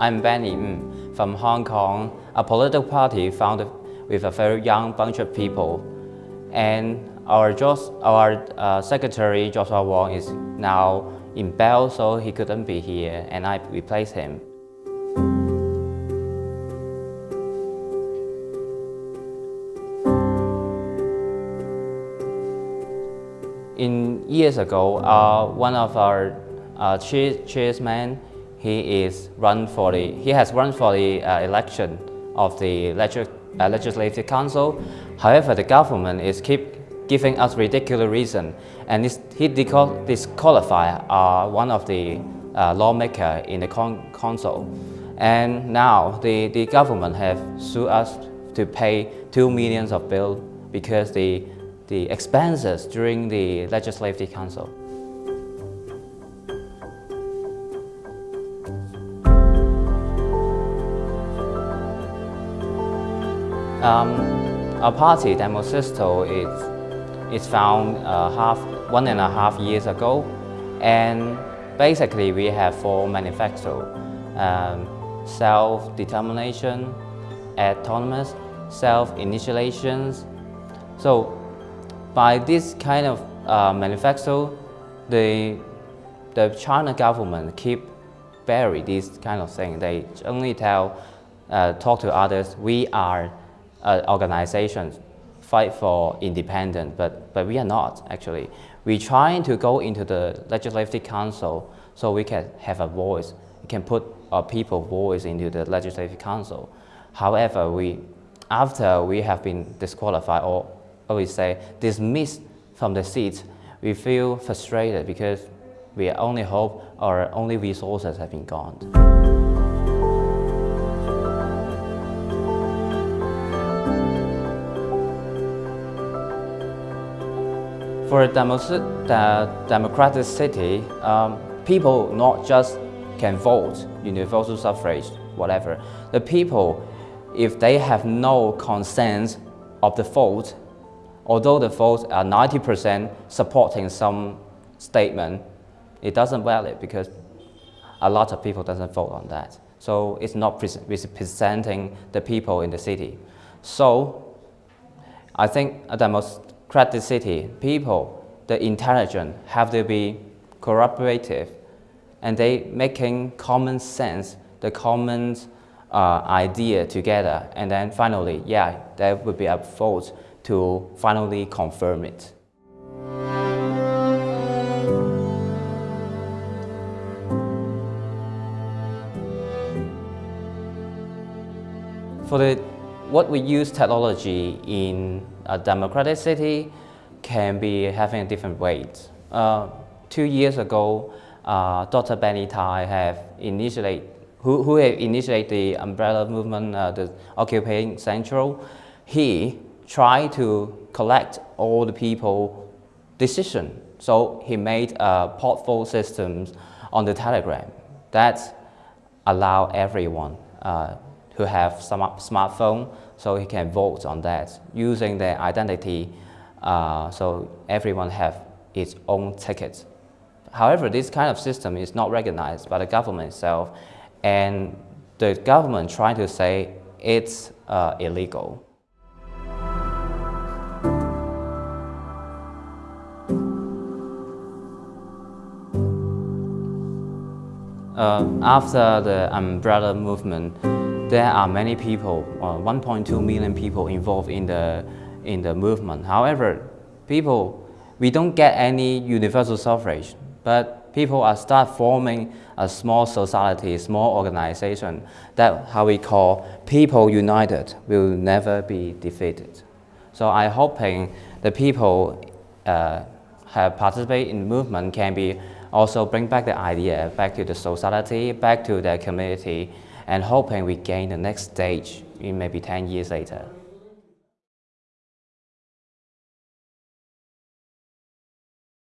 I'm Benny Ng from Hong Kong, a political party founded with a very young bunch of people. And our, Jos, our uh, secretary, Joshua Wong, is now in bail, so he couldn't be here, and I replaced him. In years ago, uh, one of our uh, chairman he is run for the he has run for the uh, election of the legis uh, legislative council. However, the government is keep giving us ridiculous reason, and this, he disqualify uh, one of the uh, lawmaker in the con council. And now the, the government have sued us to pay two millions of bill because the the expenses during the legislative council. Um, party, Demosisto, is, is found uh, half, one and a half years ago. And basically, we have four manifesto. Um, self-determination, autonomous, self-initiations. So by this kind of uh, manifesto, the, the China government keep bury this kind of thing. They only tell, uh, talk to others, we are uh, organizations fight for independence, but, but we are not actually. We're trying to go into the Legislative Council so we can have a voice. We can put our people voice into the Legislative Council. However, we, after we have been disqualified or, or we say dismissed from the seats, we feel frustrated because we only hope our only resources have been gone. For a democratic city, um, people not just can vote, universal suffrage, whatever. The people, if they have no consent of the vote, although the votes are 90% supporting some statement, it doesn't valid because a lot of people doesn't vote on that. So it's not representing the people in the city. So I think the most credit City, people, the intelligent, have to be cooperative and they making common sense, the common uh, idea together. And then finally, yeah, there would be a vote to finally confirm it. For the what we use technology in a democratic city can be having a different weights. Uh, two years ago, uh, Dr. Benny Tai have initiated, who, who have initiated the umbrella movement, uh, the Occupying Central. He tried to collect all the people decision. So he made a portfolio systems on the Telegram that allow everyone uh, who have some smartphone so he can vote on that using their identity uh, so everyone have its own ticket. However, this kind of system is not recognized by the government itself and the government trying to say it's uh, illegal. Uh, after the umbrella movement, there are many people, uh, 1.2 million people involved in the, in the movement. However, people, we don't get any universal suffrage, but people are start forming a small society, small organization that how we call people united will never be defeated. So I'm hoping the people uh, have participated in movement can be also bring back the idea back to the society, back to their community, and hoping we gain the next stage in maybe 10 years later.